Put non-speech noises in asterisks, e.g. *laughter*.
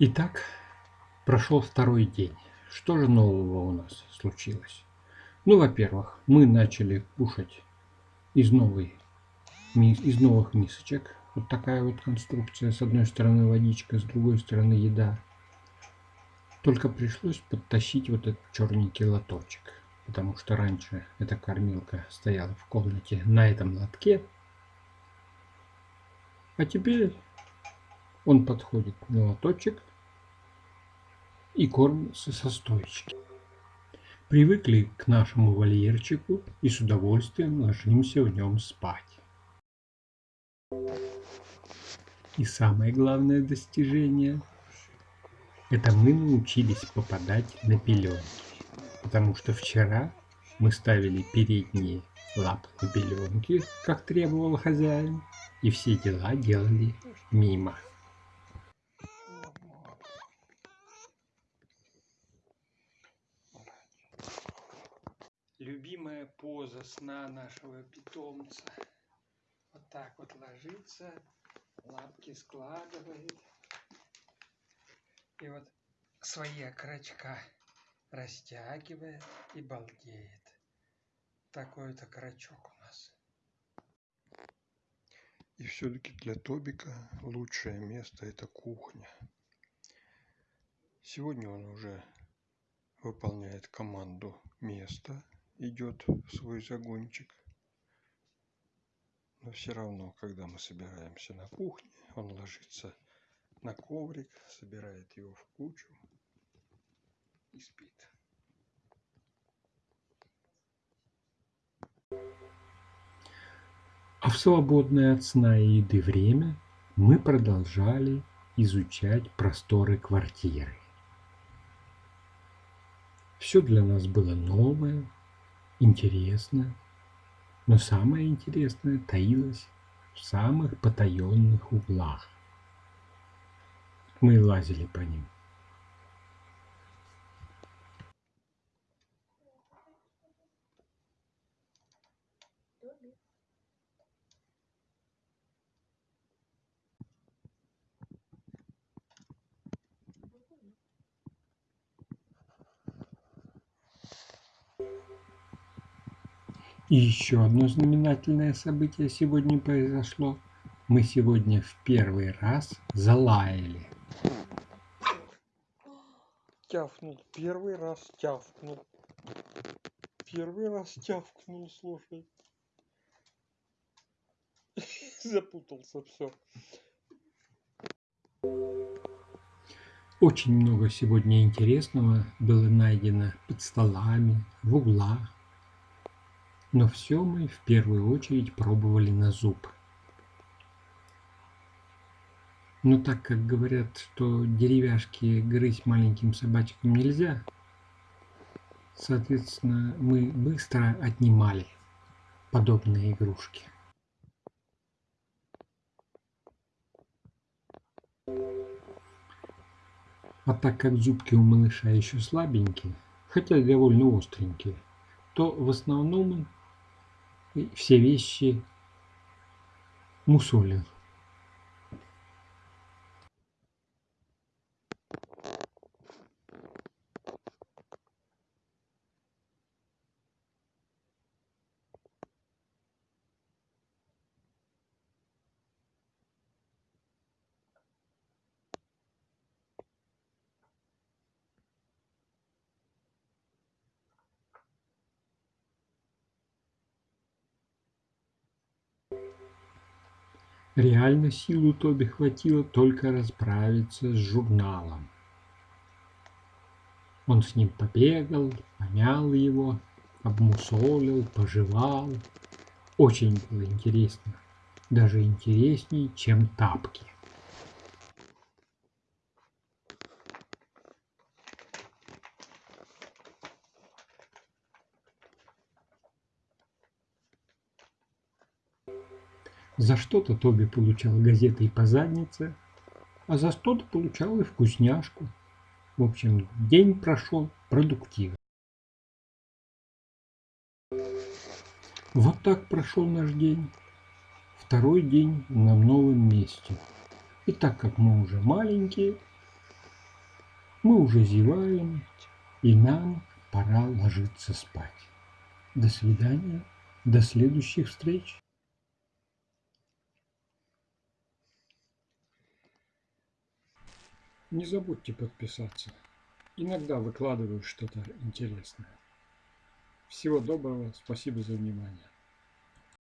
Итак, прошел второй день. Что же нового у нас случилось? Ну, во-первых, мы начали кушать из, новой, из новых мисочек. Вот такая вот конструкция. С одной стороны водичка, с другой стороны еда. Только пришлось подтащить вот этот черненький лоточек. Потому что раньше эта кормилка стояла в комнате на этом лотке. А теперь он подходит на лоточек и кормится со стоечки. Привыкли к нашему вольерчику и с удовольствием ложимся в нем спать. И самое главное достижение – это мы научились попадать на пеленки. Потому что вчера мы ставили передние лапы на пеленки, как требовал хозяин, и все дела делали мимо. Любимая поза сна нашего питомца. Вот так вот ложится, лапки складывает. И вот свои окорочка растягивает и балдеет. Такой-то крачок у нас. И все-таки для Тобика лучшее место это кухня. Сегодня он уже выполняет команду место идет в свой загончик. Но все равно, когда мы собираемся на кухне, он ложится на коврик, собирает его в кучу и спит. А в свободное от сна и еды время мы продолжали изучать просторы квартиры. Все для нас было новое, интересно, но самое интересное таилось в самых потаенных углах. Мы лазили по ним. И еще одно знаменательное событие сегодня произошло. Мы сегодня в первый раз залаяли. Тявкнул, первый раз тявкнул. Первый раз тявкнул, слушай. *laughs* Запутался все. Очень много сегодня интересного было найдено под столами, в углах, но все мы в первую очередь пробовали на зуб. Но так как говорят, что деревяшки грызть маленьким собачкам нельзя, соответственно, мы быстро отнимали подобные игрушки. А так как зубки у малыша еще слабенькие, хотя довольно остренькие, то в основном все вещи мусолил Реально силу Тоби хватило только расправиться с журналом. Он с ним побегал, помял его, обмусолил, пожевал. Очень было интересно. Даже интереснее, чем тапки. За что-то Тоби получал газетой по заднице, а за что-то получал и вкусняшку. В общем, день прошел продуктивно. Вот так прошел наш день. Второй день на новом месте. И так как мы уже маленькие, Мы уже зеваем, и нам пора ложиться спать. До свидания, до следующих встреч. Не забудьте подписаться. Иногда выкладываю что-то интересное. Всего доброго, спасибо за внимание.